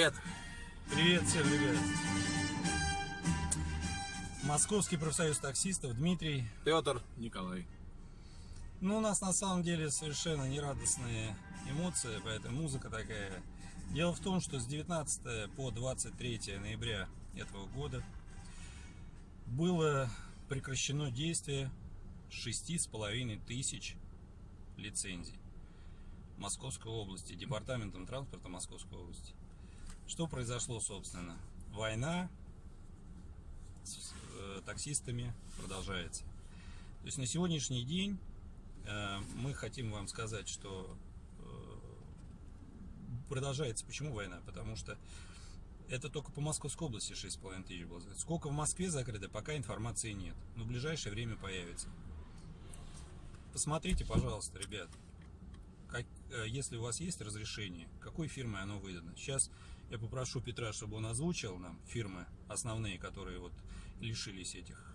Привет. Привет всем, ребят. Московский профсоюз таксистов, Дмитрий. Петр. Николай. Ну, у нас на самом деле совершенно нерадостные эмоции, поэтому музыка такая. Дело в том, что с 19 по 23 ноября этого года было прекращено действие шести с половиной тысяч лицензий Московской области, Департаментом транспорта Московской области. Что произошло, собственно? Война с э, таксистами продолжается. То есть на сегодняшний день э, мы хотим вам сказать, что э, продолжается. Почему война? Потому что это только по Московской области 6,5 тысяч было. Сколько в Москве закрыто, пока информации нет. Но в ближайшее время появится. Посмотрите, пожалуйста, ребят, как, если у вас есть разрешение, какой фирмой оно выдано. Сейчас я попрошу Петра, чтобы он озвучил нам фирмы основные, которые вот лишились этих,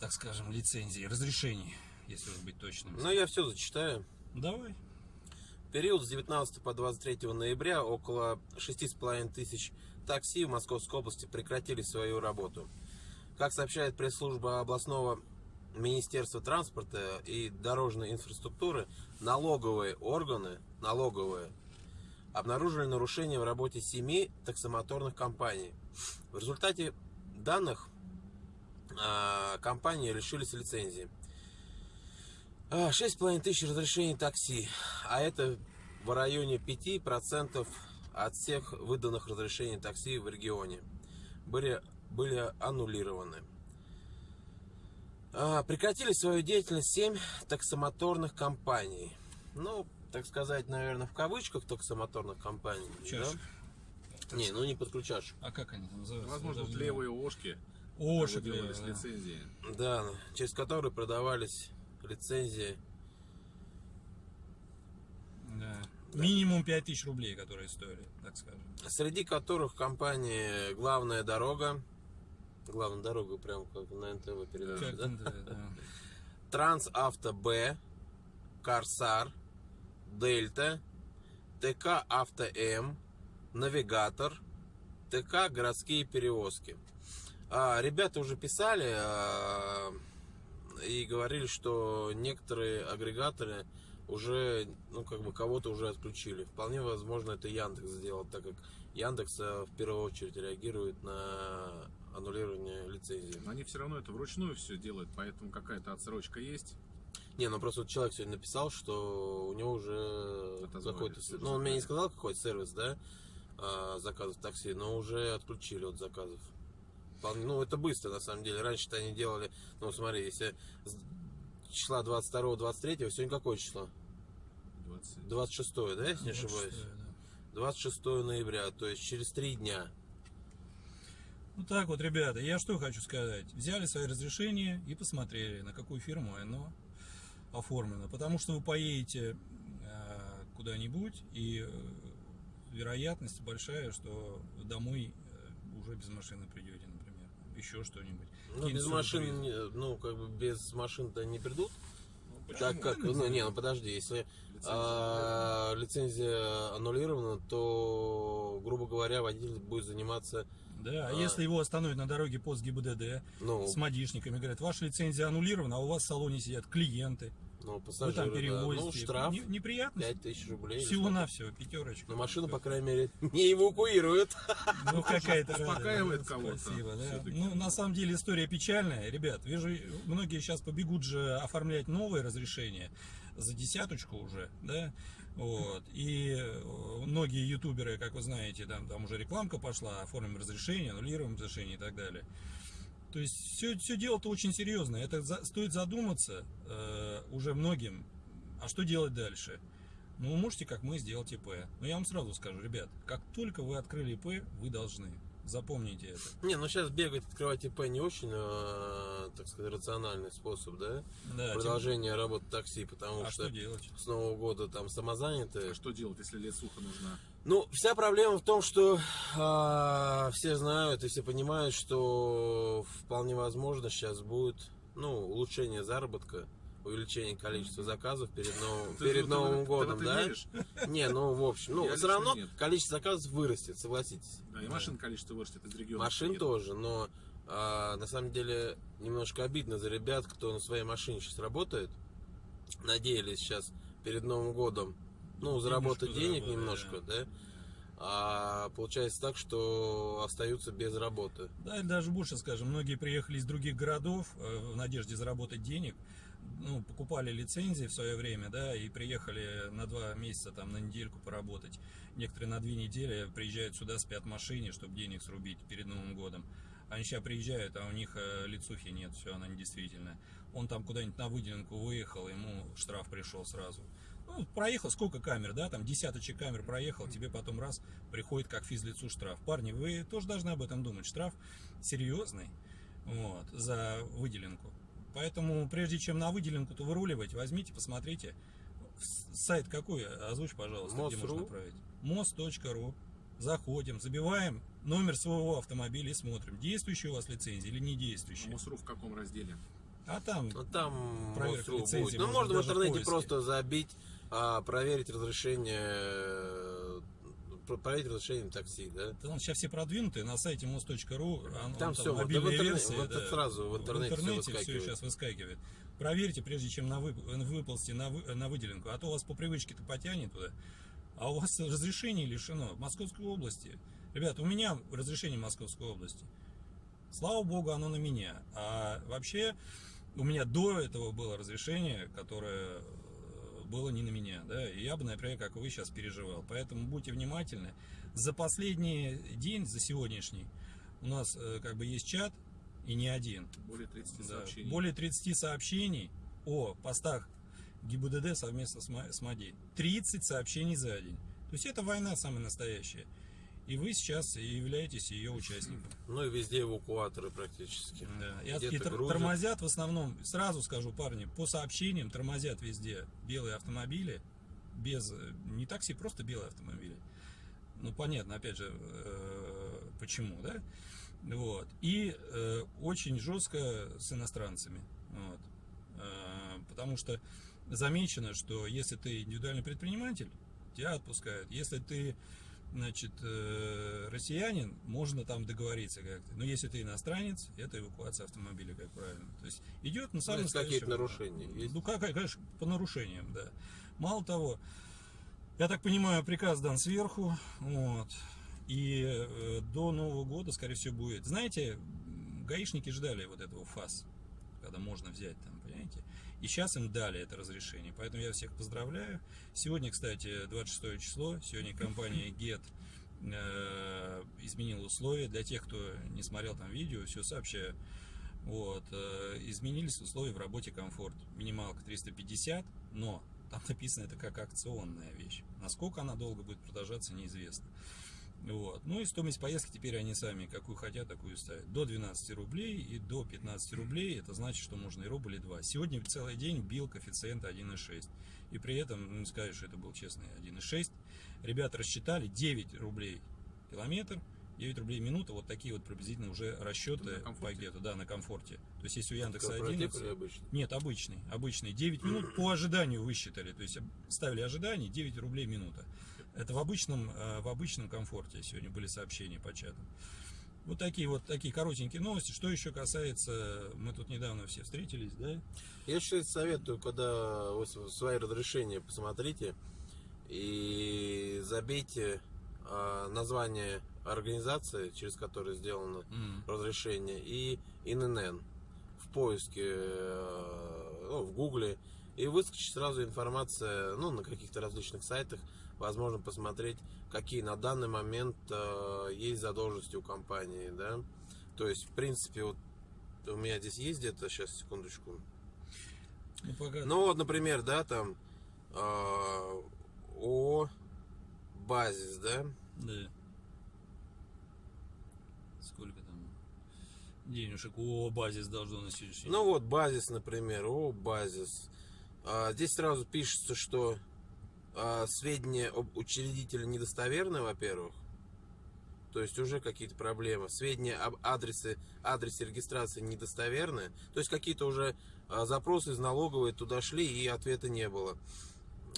так скажем, лицензий, разрешений, если уж быть точным. Ну, я все зачитаю. Давай. Период с 19 по 23 ноября около 6,5 тысяч такси в Московской области прекратили свою работу. Как сообщает пресс-служба областного Министерства транспорта и дорожной инфраструктуры, налоговые органы, налоговые, обнаружили нарушения в работе семи таксомоторных компаний. В результате данных а, компании лишились лицензии. 6,5 тысяч разрешений такси, а это в районе 5% от всех выданных разрешений такси в регионе были, были аннулированы. А, прекратили свою деятельность 7 таксомоторных компаний. Ну, так сказать, наверное, в кавычках таксомоторных компаний. Чашек. Да? Не, ну не подключашь. А как они называются? Возможно, Даже не левые ошки. Ошек делались да. лицензии. Да, через которые продавались лицензии. Да. Минимум 5000 рублей, которые стоили, так скажем. Среди которых компании «Главная дорога», «Главная дорога» прям как на НТВ передача, да? да, да. Трансавто Б, Корсар, Дельта, ТК Авто М, Навигатор, ТК Городские перевозки. А, ребята уже писали а, и говорили, что некоторые агрегаторы уже, ну, как бы кого-то уже отключили. Вполне возможно, это Яндекс сделал, так как Яндекс а, в первую очередь реагирует на аннулирование лицензии. Но они все равно это вручную все делают, поэтому какая-то отсрочка есть. Не, ну просто вот человек сегодня написал, что у него уже какой-то... Ну, он мне не сказал, какой сервис, да, а, заказов такси, но уже отключили от заказов. Ну, это быстро, на самом деле. Раньше-то они делали... Ну, смотри, если числа 22-23, сегодня какое число? 20. 26, да, если не ошибаюсь? 26, да. 26 ноября, то есть через три дня. Ну так вот, ребята, я что хочу сказать. Взяли свои разрешения и посмотрели, на какую фирму оно оформлено. Потому что вы поедете э, куда-нибудь, и э, вероятность большая, что домой э, уже без машины придете, например. Еще что-нибудь. Ну, без машин, ну, как бы без машин-то не придут. Ну, Так как, ну не, ну подожди, если Лицензия а, лицензия аннулирована, то, грубо говоря, водитель будет заниматься, Да, а А. если его остановят на дороге пост ГИБДД ну, с модишниками, говорят, ваша лицензия аннулирована, а у вас в салоне сидят клиенты, ну вы пассажиры, там да. перевозите. ну штраф Не- неприятно. 5000 рублей. или Всего-навсего, пятерочка. Но машину, по крайней мере, не эвакуируют. Ну, какая-то Успокаивает кого-то Спасибо, да. Ну, на самом деле история печальная. Ребят, вижу, многие сейчас побегут же оформлять новые разрешения за десяточку уже, да, вот. И э, многие ютуберы, как вы знаете, там, там уже рекламка пошла, оформим разрешение, аннулируем разрешение и так далее. То есть все, все дело-то очень серьезно. Это за- стоит задуматься э, уже многим, а что делать дальше? Ну, вы можете, как мы, сделать ИП. Но я вам сразу скажу, ребят, как только вы открыли ИП, вы должны. Запомните это. Не, ну сейчас бегать, открывать ИП не очень, э, так сказать, рациональный способ, да? Да, тем- Продолжение работы такси, потому А что, что делать? с Нового года там самозанятые. А что делать, если лесуха нужна? Ну, вся проблема в том, что а, все знают и все понимают, что вполне возможно сейчас будет ну, улучшение заработка увеличение количества заказов перед, нов- Ты- перед ты- Новым ты годом, это да? веришь? Не, ну в общем, ну Я все равно нет. количество заказов вырастет, согласитесь. Да, и машин количество вырастет из региона. Машин приедут. тоже, но а, на самом деле немножко обидно за ребят, кто на своей машине сейчас работает. Надеялись сейчас перед Новым годом, ну, заработать денег заработать, немножко, да. А получается так, что остаются без работы. Да, или даже больше скажем, многие приехали из других городов э, в надежде заработать денег, ну, покупали лицензии в свое время, да, и приехали на два месяца, там, на недельку поработать. Некоторые на две недели приезжают сюда, спят в машине, чтобы денег срубить перед Новым годом. Они сейчас приезжают, а у них э, лицухи нет, все, она недействительная. Он там куда-нибудь на выделенку выехал, ему штраф пришел сразу. Ну, проехал, сколько камер, да, там десяточек камер проехал, тебе потом раз приходит как физлицу штраф. Парни, вы тоже должны об этом думать. Штраф серьезный, вот, за выделенку. Поэтому, прежде чем на выделенку-то выруливать, возьмите, посмотрите. Сайт какой? Озвучь, пожалуйста, где Мос.ру. можно отправить. мост.ру. Заходим, забиваем номер своего автомобиля и смотрим, действующая у вас лицензия или не А действующая. Мосру в каком разделе? А там Ну там Проверка лицензии. Ну можно в интернете просто забить, а, проверить разрешение, э, проверить разрешение такси, да. Там сейчас все продвинутые на сайте most.ru. он- Там он всё, вот, в интернете- версия, вот сразу в интернете всё интернете выскакивает. сейчас выскакивает. Проверьте, прежде чем на вып- выползти на, вы- на выделенку, а то у вас по привычке-то потянет туда. А у вас разрешение лишено в Московской области. Ребят, у меня разрешение в Московской области. Слава богу, оно на меня. А вообще, у меня до этого было разрешение, которое было не на меня, да, и я бы, например, как вы сейчас переживал. Поэтому будьте внимательны. За последний день, за сегодняшний, у нас э, как бы есть чат, и не один. Более 30 Да, сообщений. Более 30 сообщений о постах ГИБДД совместно с Ма- с МАДИ. 30 сообщений за день. То есть это война самая настоящая. И вы сейчас являетесь ее участником. Ну и везде эвакуаторы практически. Да. И, и тор- грузят. тормозят в основном, сразу скажу, парни, по сообщениям тормозят везде белые автомобили, без, э, не такси, просто белые автомобили. Ну, понятно, опять же, э, почему, да? Вот. И э, очень жестко с иностранцами. Вот. Э, потому что замечено, что если ты индивидуальный предприниматель, тебя отпускают. Если ты значит, э, россиянин, можно там договориться как-то. Но если ты иностранец, это эвакуация автомобиля, как правильно. То есть идет на Ну, самом если какие-то нарушения есть. Ну, как, конечно, по нарушениям, да. Мало того, я так понимаю, приказ дан сверху, вот, и э, до Нового года, скорее всего, будет. Знаете, гаишники ждали вот этого ФАС, когда можно взять там, понимаете? И сейчас им дали это разрешение, поэтому я всех поздравляю. Сегодня, кстати, 26 число, сегодня компания GET э, изменила условия для тех, кто не смотрел там видео, все сообщаю. Вот, э, изменились условия в работе комфорт. Минималка 350, но там написано это как акционная вещь. Насколько она долго будет продолжаться, неизвестно. Вот. Ну и стоимость поездки теперь они сами какую хотят, такую ставят. До 12 рублей и до 15 рублей. Это значит, что можно и рубль, и два. Сегодня целый день бил коэффициент 1,6. И при этом, ну, не сказать, что это был честный 1,6. Ребята рассчитали 9 рублей километр, 9 рублей минута. Вот такие вот приблизительно уже расчеты по гету. Да, на комфорте. То есть если у Яндекса Корпоратив 11... или обычный? Нет, обычный, обычный. 9 минут по ожиданию высчитали. То есть ставили ожидание 9 рублей минута. Это в обычном, э, в обычном комфорте сегодня были сообщения по чату. Вот такие вот такие коротенькие новости. Что еще касается, мы тут недавно все встретились, да? Я еще советую, когда свои разрешения посмотрите и забейте а, название организации, через которую сделано М. разрешение, и ИНН в поиске, э, ну, в гугле, и выскочит сразу информация, ну, на каких-то различных сайтах, возможно посмотреть, какие на данный момент э, есть задолженности у компании, да. То есть, в принципе, вот у меня здесь есть где-то, сейчас, секундочку, Ну, пока... ну вот, например, да, там э, ООО Базис, да, Да. Сколько там денежек у базис должно на сегодняшний день? ну вот Базис, например, ООО Базис. А, здесь сразу пишется, что сведения об учредителе недостоверны, во-первых, То есть уже какие-то проблемы. Сведения об адресе, адресе регистрации недостоверны. То есть какие-то уже а, запросы из налоговой туда шли и ответа не было.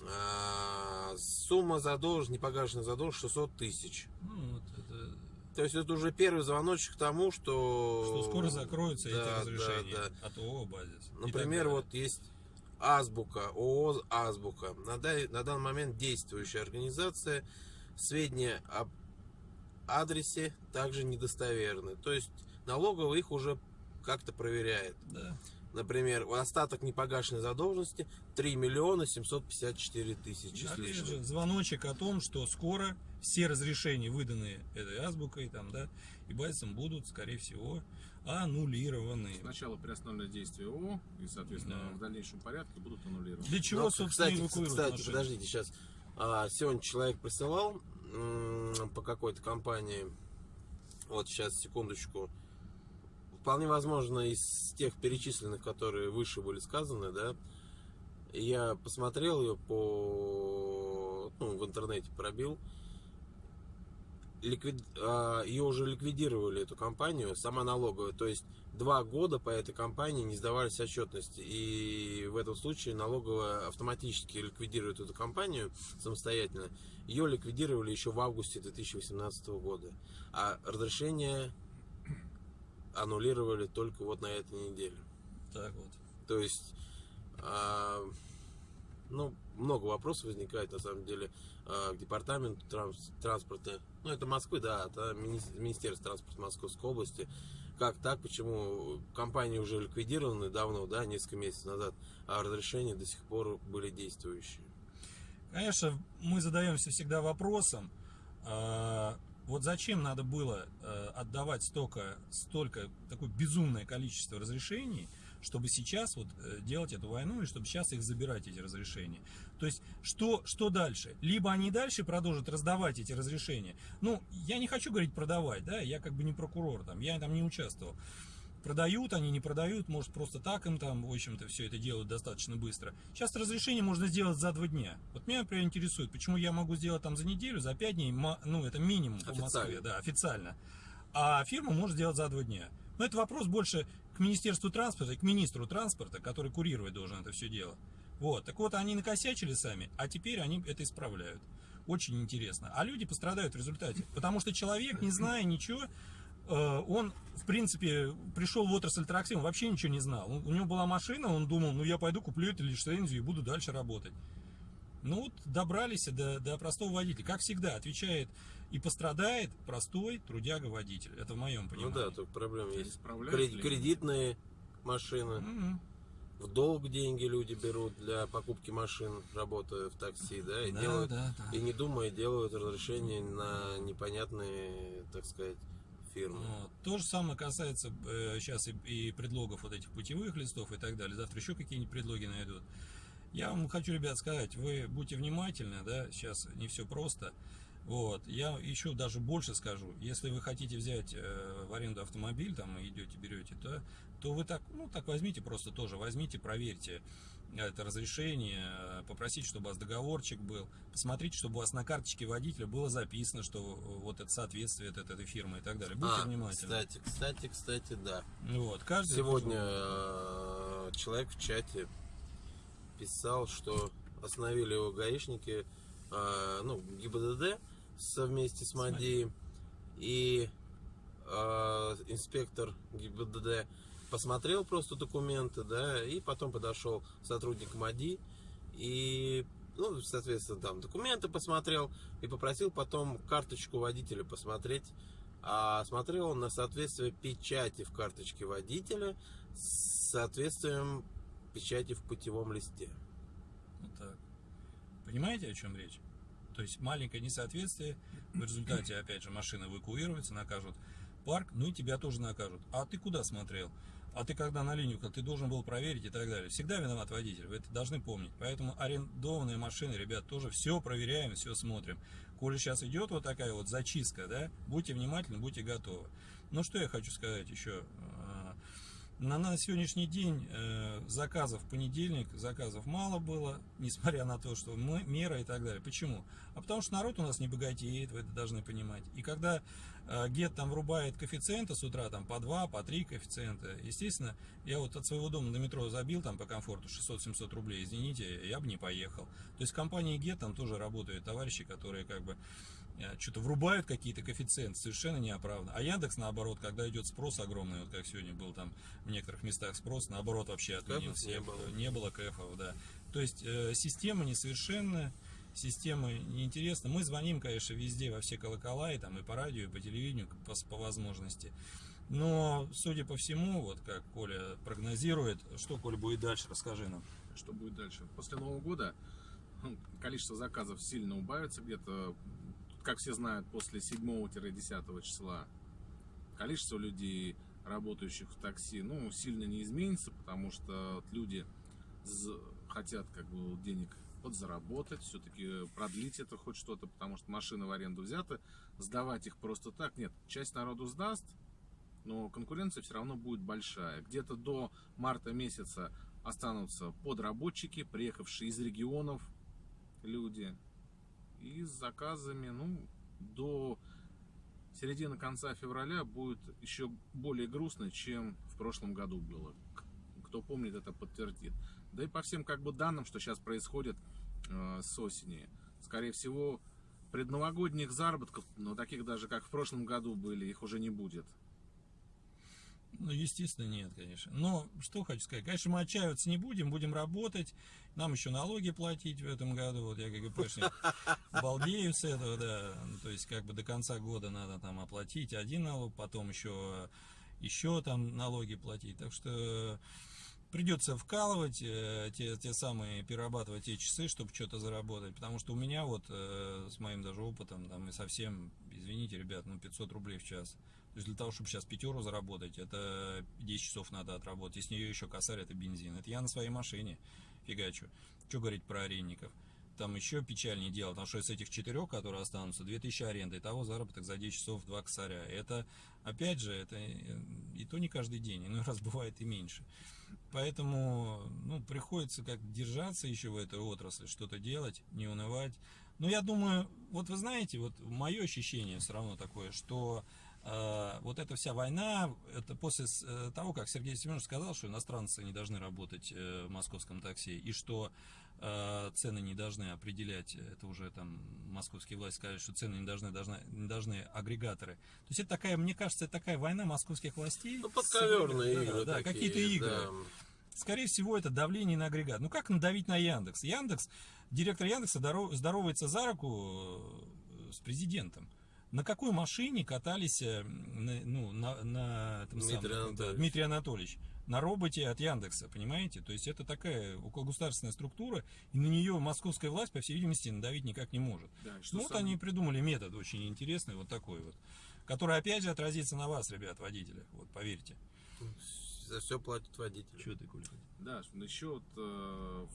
А, Сумма задолженности, непогашенная задолженность 600 тысяч. Ну, вот это, То есть это уже первый звоночек к тому, что... что скоро закроются Да, эти да, разрешения да. от ООО «Базис». Например, вот есть Азбука, ООО Азбука. На, дай- на данный момент действующая организация. Сведения об адресе также недостоверны. То есть налоговая их уже как-то проверяет. Да. Например, остаток непогашенной задолженности 3 миллиона 754 тысячи Опять же, звоночек о том, что скоро все разрешения, выданные этой азбукой, там, да, и базисом будут, скорее всего, аннулированы. Сначала приостановленное действие ООО, и, соответственно, Да. в дальнейшем порядке будут аннулированы. Для чего, Ну, собственно, кстати, кстати, машины? подождите, сейчас. А, сегодня человек присылал по какой-то компании. Вот сейчас, секундочку. Вполне возможно, из тех перечисленных, которые выше были сказаны, да, я посмотрел ее по, ну, в интернете пробил. Ликвид... а, Ее уже ликвидировали, эту компанию, сама налоговая. То есть два года по этой компании не сдавались отчетности. И в этом случае налоговая автоматически ликвидирует эту компанию самостоятельно. Ее ликвидировали еще в августе 2018 года. А разрешение аннулировали только вот на этой неделе. Так вот. То есть, а, ну, много вопросов возникает, на самом деле, к департаменту транс- транспорта. Ну, это Москвы, да, это мини- Министерство транспорта Московской области. Как так, почему компании уже ликвидированы давно, да, несколько месяцев назад, а разрешения до сих пор были действующие. Конечно, мы задаемся всегда вопросом, а, вот зачем надо было э, отдавать столько, столько, такое безумное количество разрешений, чтобы сейчас вот э, делать эту войну и чтобы сейчас их забирать, эти разрешения. То есть, что, что дальше? Либо они дальше продолжат раздавать эти разрешения. Ну, я не хочу говорить продавать, да, я как бы не прокурор, там, я там не участвовал. Продают они, не продают, может просто так им там, в общем-то, все это делают достаточно быстро. Сейчас разрешение можно сделать за два дня. Вот меня, например, интересует, почему я могу сделать там за неделю, за пять дней, ну, это минимум по Официально. Москве, да, официально. А фирма может сделать за два дня. Но это вопрос больше к Министерству транспорта к министру транспорта, который курировать должен это все дело. Вот, так вот, они накосячили сами, а теперь они это исправляют. Очень интересно. А люди пострадают в результате. Потому что человек, не зная ничего, он, в принципе, пришел в отрасль такси, он вообще ничего не знал. У него была машина, он думал, ну я пойду куплю эту лицензию и буду дальше работать. Ну вот добрались до, до простого водителя. Как всегда, отвечает и пострадает простой трудяга-водитель. Это в моем Ну понимании. да, только проблема есть. Исправляют Кре- ли? Кредитные машины, Мгм. в долг деньги люди берут для покупки машин, работая в такси, да, и Да, делают да, да. И не думая, делают разрешение на непонятные, так сказать, фирмы. Вот. То же самое касается сейчас и, и предлогов вот этих путевых листов и так далее. Завтра еще какие-нибудь предлоги найдут. Я вам хочу, ребят, сказать, вы будьте внимательны, да, сейчас не все просто. Вот, я еще даже больше скажу, если вы хотите взять э, в аренду автомобиль, там идете, берете, то, то вы так, ну так возьмите просто тоже, возьмите, проверьте это разрешение, э, попросите, чтобы у вас договорчик был, посмотрите, чтобы у вас на карточке водителя было записано, что э, вот это соответствует от этой фирмы и так далее. Будьте А, внимательны. кстати, кстати, кстати, да. Вот, каждый Сегодня э, человек в чате писал, что остановили его гаишники, ну, ГИБДД совместе с МАДИ, и инспектор ГИБДД посмотрел просто документы, да, и потом подошел сотрудник МАДИ и, ну, соответственно, там документы посмотрел и попросил потом карточку водителя посмотреть. А смотрел он на соответствие печати в карточке водителя с соответствием печати в путевом листе. Вот так. Понимаете, о чем речь? То есть маленькое несоответствие, в результате, опять же, машина эвакуируется, накажут парк, ну и тебя тоже накажут. А ты куда смотрел? А ты когда на линию, ты должен был проверить и так далее. Всегда виноват водитель, вы это должны помнить. Поэтому арендованные машины, ребят, тоже все проверяем, все смотрим. Коли сейчас идет вот такая вот зачистка, да, будьте внимательны, будьте готовы. Ну что я хочу сказать еще? На, на сегодняшний день э, заказов в понедельник, заказов мало было, несмотря на то, что мы, мера и так далее. Почему? А потому что народ у нас не богатеет, вы это должны понимать. И когда э, ГЕТ там врубает коэффициенты с утра, там по 2, по 3 коэффициента, естественно, я вот от своего дома до метро забил там по комфорту 600-700 рублей, извините, я бы не поехал. То есть в компании ГЕТ там тоже работают товарищи, которые как бы что-то врубают какие-то коэффициенты, совершенно неоправданно. А Яндекс, наоборот, когда идет спрос огромный, вот как сегодня был там в некоторых местах спрос, наоборот, вообще отменился. не было. Не было кэфов, да. То есть э, система несовершенная, система неинтересна. Мы звоним, конечно, везде, во все колокола, и там и по радио, и по телевидению, по, по возможности. Но, судя по всему, вот как Коля прогнозирует, что, Коля, будет дальше, расскажи нам. Что будет дальше? После Нового года ну, количество заказов сильно убавится где-то, как все знают, после 7-10 числа. Количество людей, работающих в такси, ну, сильно не изменится, потому что люди хотят как бы денег подзаработать, все-таки продлить это хоть что-то, потому что машины в аренду взяты, сдавать их просто так, нет, часть народу сдаст, но конкуренция все равно будет большая. Где-то до марта месяца останутся подработчики, приехавшие из регионов люди, и с заказами, ну, до середины конца февраля будет еще более грустно, чем в прошлом году было. Кто помнит, это подтвердит. Да и по всем как бы данным, что сейчас происходит э, с осени, скорее всего, предновогодних заработков, но таких даже как в прошлом году были, их уже не будет. Ну, естественно, нет, конечно. Но что хочу сказать, конечно, мы отчаиваться не будем, будем работать. Нам еще налоги платить в этом году. Вот я как ГПшник балдею с этого, да. Ну, то есть, как бы до конца года надо там оплатить один налог, потом еще, еще там налоги платить. Так что придется вкалывать э, те, те самые, перерабатывать те часы, чтобы что-то заработать. Потому что у меня вот э, с моим даже опытом, там и совсем, извините, ребят, ну 500 рублей в час. То есть для того, чтобы сейчас пятеру заработать, это 10 часов надо отработать. И с нее еще косарь, это бензин. Это я на своей машине фигачу. Что говорить про арендников? Там еще печальнее дело, потому что из этих четырех, которые останутся, 2000 аренды, и того заработок за 10 часов 2 косаря. Это, опять же, это э, и то не каждый день, иной раз бывает и меньше. Поэтому, ну, приходится как держаться еще в этой отрасли, что-то делать, не унывать. Но я думаю, вот вы знаете, вот мое ощущение все равно такое, что вот эта вся война, это после с- э, того, как Сергей Семенович сказал, что иностранцы не должны работать э, в московском такси, и что э, цены не должны определять, это уже там московские власти сказали, что цены не должны, должны, не должны агрегаторы. То есть это такая, мне кажется, это такая война московских властей. Ну, подковерные Да, игры да, такие, какие-то игры. да. Скорее всего, это давление на агрегат. Ну как надавить на Яндекс? Яндекс, директор Яндекса здоров- здоровается за руку с президентом. На какой машине катались э, ну, на, на этом Дмитрий самом, Анатольевич. да, Дмитрий Анатольевич? На роботе от Яндекса, понимаете? То есть это такая окологосударственная структура, и на нее московская власть, по всей видимости, надавить никак не может. Да, Ну вот они придумали метод очень интересный, вот такой вот, который опять же отразится на вас, ребят, водители, вот поверьте. За все платят водители. Что ты, Коля? Да, еще вот э,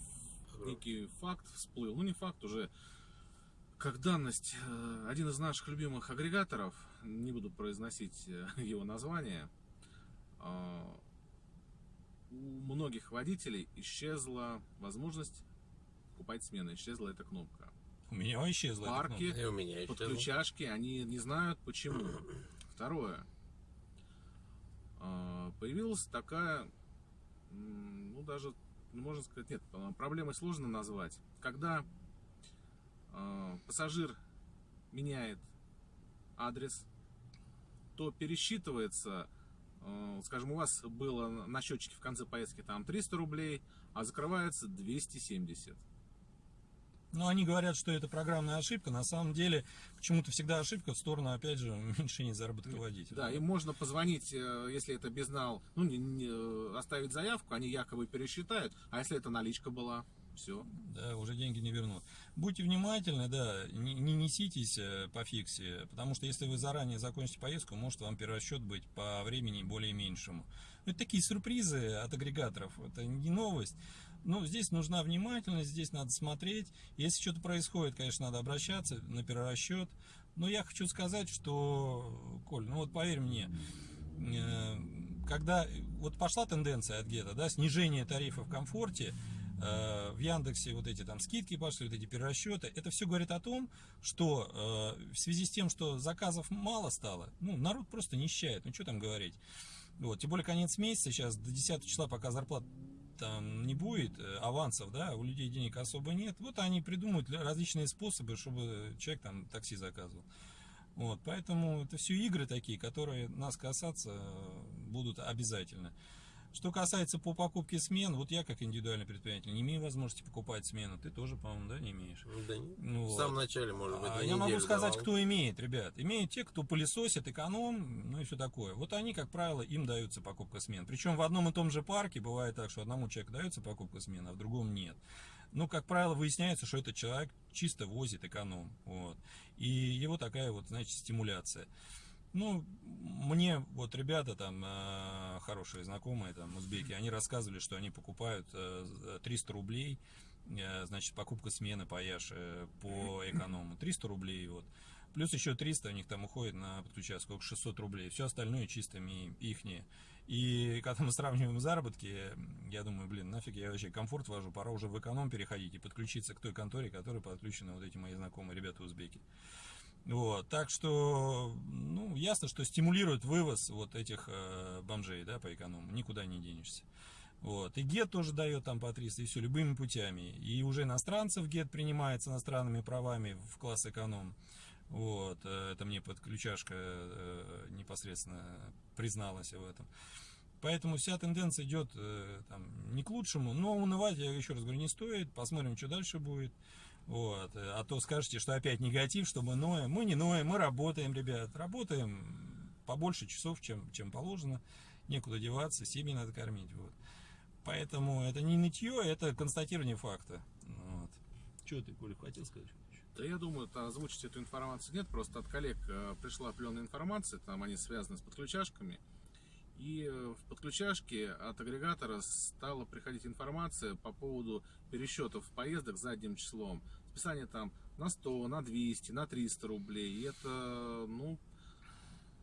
некий факт всплыл, ну не факт уже, как данность, э, один из наших любимых агрегаторов, не буду произносить э, его название, э, у многих водителей исчезла возможность покупать смены, исчезла эта кнопка. У меня исчезла эта Парки. кнопка. И у меня еще. Подключашки, они не знают почему. Второе. А, Появилась такая, ну даже, ну, можно сказать, нет, а, проблемой сложно назвать. Когда а, пассажир меняет адрес, то пересчитывается, а, скажем, у вас было на счетчике в конце поездки там 300 рублей, а закрывается 270. Ну, они говорят, что это программная ошибка. На самом деле, почему-то всегда ошибка в сторону, опять же, уменьшения заработка водителя. Да, им можно позвонить, э, если это безнал, ну, не, не, э, оставить заявку, они якобы пересчитают, а если это наличка была, все. Да, уже деньги не вернут. Будьте внимательны, да, не, не неситесь э, по фиксе, потому что если вы заранее закончите поездку, может вам перерасчет быть по времени более меньшему. Ну, Это такие сюрпризы от агрегаторов, это не новость. Но здесь нужна внимательность, здесь надо смотреть. Если что-то происходит, конечно, надо обращаться на перерасчет. Но я хочу сказать, что, Коль, ну вот поверь мне, э, когда вот пошла тенденция от Гета, да, снижение тарифов в комфорте, в Яндексе вот эти там скидки пошли, вот эти перерасчеты, это все говорит о том, что э, в связи с тем, что заказов мало стало, ну, народ просто нищает, ну, что там говорить. Вот, тем более конец месяца сейчас, до 10 числа, пока зарплат там не будет э, авансов, да, у людей денег особо нет. Вот они придумают различные способы, чтобы человек там такси заказывал. Вот, поэтому это все игры такие, которые нас касаться э, будут обязательно. Что касается по покупке смен, вот я как индивидуальный предприниматель не имею возможности покупать смену. Ты тоже, по-моему, да, не имеешь? Да нет. Ну, В вот. самом начале, может быть, А я могу сказать, давал. кто имеет, ребят. Имеют те, кто пылесосит, эконом, ну и все такое. Вот они, как правило, им даются покупка смен. Причем в одном и том же парке бывает так, что одному человеку дается покупка смен, а в другом нет. Ну, как правило, выясняется, что этот человек чисто возит эконом. Вот. И его такая вот, значит, стимуляция. Ну, мне вот ребята там, э, хорошие знакомые, там, узбеки, они рассказывали, что они покупают э, за 300 рублей, э, значит, покупка смены по Яше по эконому, 300 рублей, вот. Плюс еще 300 у них там уходит на подключаться, сколько, 600 рублей. Все остальное чисто ихние. И когда мы сравниваем заработки, я думаю, блин, нафиг я вообще комфорт вожу, пора уже в эконом переходить и подключиться к той конторе, которой подключены вот эти мои знакомые ребята узбеки. Вот, так что, ну, ясно, что стимулирует вывоз вот этих э, бомжей, да, по эконому, никуда не денешься. Вот, и ГЕТ тоже дает там по 300, и все, любыми путями. И уже иностранцев ГЕТ принимается иностранными правами в класс эконом. Вот, э, это мне подключашка э, непосредственно призналась в этом. Поэтому вся тенденция идет э, там, не к лучшему, но унывать, я еще раз говорю, не стоит. Посмотрим, что дальше будет. Вот. э, А то скажете, что опять негатив, что мы ноем. Мы не ноем, мы работаем, ребят. Работаем побольше часов, чем, чем положено. Некуда деваться, семьи надо кормить. Вот. Поэтому это не нытье, это констатирование факта. Вот. Что ты, Коля, хотел сказать? Да я думаю, озвучить эту информацию нет, просто от коллег э, пришла определенная информация, там они связаны с подключашками. И э, в подключашке от агрегатора стала приходить информация по поводу пересчетов поездок задним числом. Списание там на 100, на 200, на 300 рублей. И это, ну,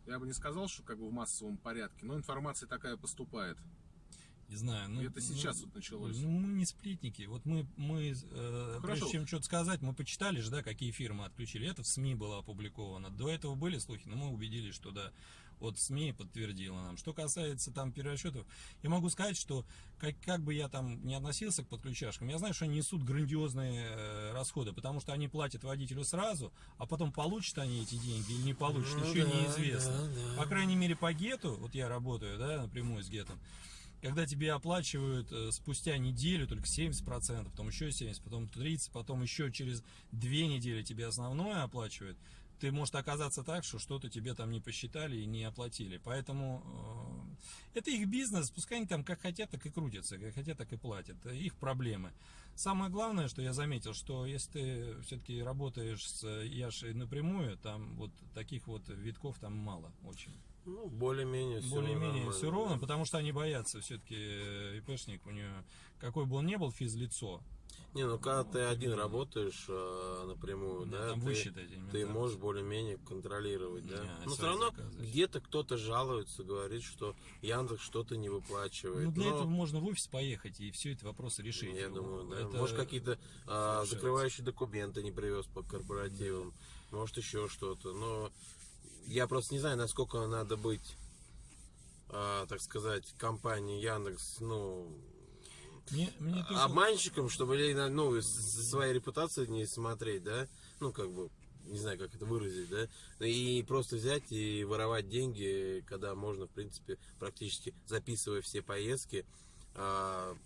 я бы не сказал, что как бы в массовом порядке, но информация такая поступает. Не знаю. Ну, это сейчас ну, вот началось. Ну, мы не сплетники. Вот мы, мы э, прежде чем что-то сказать, мы почитали же, да, какие фирмы отключили. Это в СМИ было опубликовано. До этого были слухи, но мы убедились, что да. Вот СМИ подтвердила нам. Что касается там перерасчетов, я могу сказать, что как, как бы я там не относился к подключашкам, я знаю, что они несут грандиозные э, расходы, потому что они платят водителю сразу, а потом получат они эти деньги или не получат, Ну еще да, неизвестно. да, да. По крайней мере, по гету, вот я работаю, да, напрямую с гетом, когда тебе оплачивают э, спустя неделю только 70%, потом еще 70%, потом 30%, потом еще через две недели тебе основное оплачивают, ты может оказаться так, что что-то тебе там не посчитали и не оплатили. Поэтому э, это их бизнес, пускай они там как хотят, так и крутятся, как хотят, так и платят. Их проблемы. Самое главное, что я заметил, что если ты все-таки работаешь с Яшей напрямую, там вот таких вот витков там мало очень Ну, более-менее все более-менее все ровно, потому что они боятся все-таки ИПшник, у него, какой бы он ни был физлицо, Не, ну когда ты один работаешь э, напрямую, да, да, там ты, высчитать ты можешь более-менее контролировать, да. Не, Но все равно где-то кто-то жалуется, говорит, что Яндекс что-то не выплачивает. Ну, для Но этого можно в офис поехать и все эти вопросы решить. Я думаю, да. Это- Может, какие-то а, закрывающие документы не привез по корпоративам. Может, еще что-то. Но я просто не знаю, насколько надо быть, а, так сказать, компании Яндекс, ну, Мне, мне только- обманщиком, чтобы ну, за своей репутацией не смотреть, да? Ну, как бы, не знаю, как это выразить, да? И просто взять и воровать деньги, когда можно, в принципе, практически записывая все поездки, а,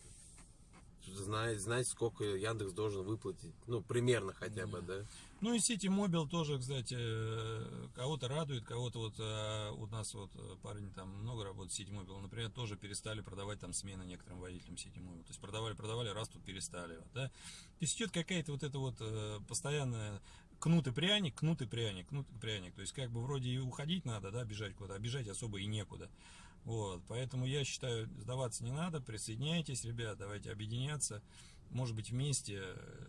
знать, знать, сколько Яндекс должен выплатить. Ну, примерно хотя бы, да? Ну и сети мобил тоже, кстати, э, кого-то радует, кого-то вот э, у нас вот э, парень там много работает в сети мобил, например, тоже перестали продавать там смены некоторым водителям сети мобил. То есть продавали, продавали, раз тут перестали. Вот, да? То есть идет какая-то вот эта вот постоянная кнут и пряник, кнут и пряник, кнут и пряник. То есть как бы вроде и уходить надо, да, бежать куда-то, а бежать особо и некуда. Вот, поэтому я считаю, сдаваться не надо, присоединяйтесь, ребят, давайте объединяться, может быть вместе э,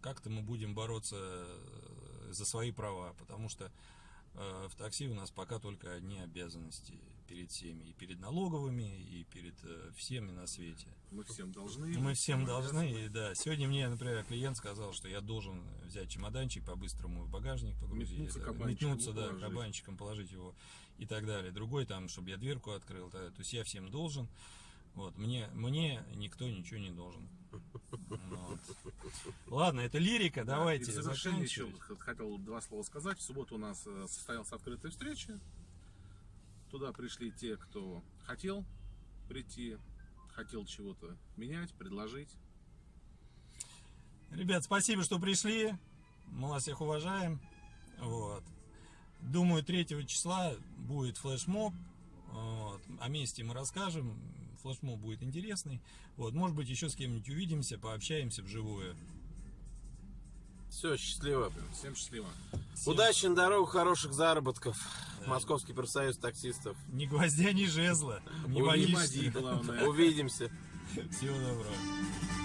как-то мы будем бороться э, за свои права, потому что э, в такси у нас пока только одни обязанности перед всеми, и перед налоговыми, и перед э, всеми на свете. Мы всем должны. Мы всем должны, и да. Сегодня мне, например, клиент сказал, что я должен взять чемоданчик по-быстрому в багажник погрузить. Метнуться это, кабанчиком метнуться, да, положить. кабанчиком положить его и так далее. Другой там, чтобы я дверку открыл. да, То есть я всем должен. Вот, мне, мне никто ничего не должен. Вот. Ладно, это лирика, давайте. И в завершение еще хотел два слова сказать. В субботу у нас э, состоялась открытая встреча. Туда пришли те, кто хотел прийти, хотел чего-то менять, предложить. Ребят, спасибо, что пришли. Мы вас всех уважаем. Вот. Думаю, 3 числа будет флешмоб. Вот. О месте мы расскажем. Флешмоб будет интересный. Вот. Может быть, еще с кем-нибудь увидимся, пообщаемся вживую. Все, счастливо. Всем счастливо. Всем Удачи на дорогу, хороших заработков. Да. Московский профсоюз таксистов. Ни гвоздя, ни жезла. Не боишься. Увидимся. Всего доброго.